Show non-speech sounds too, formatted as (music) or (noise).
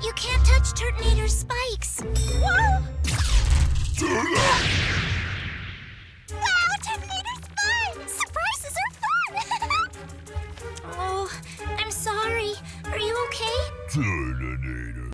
You can't touch Turtonator's spikes. Whoa! Wow, Turtonator's fun! Surprises are fun! (laughs) oh, I'm sorry. Are you okay?